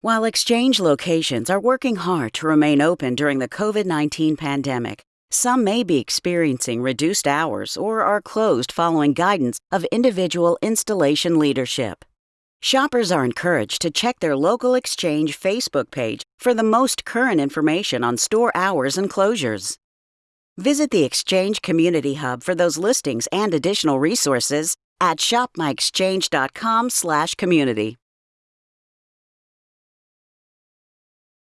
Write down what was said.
While exchange locations are working hard to remain open during the COVID 19 pandemic, some may be experiencing reduced hours or are closed following guidance of individual installation leadership. Shoppers are encouraged to check their local exchange Facebook page for the most current information on store hours and closures. Visit the Exchange Community Hub for those listings and additional resources at shopmyexchange.com/community.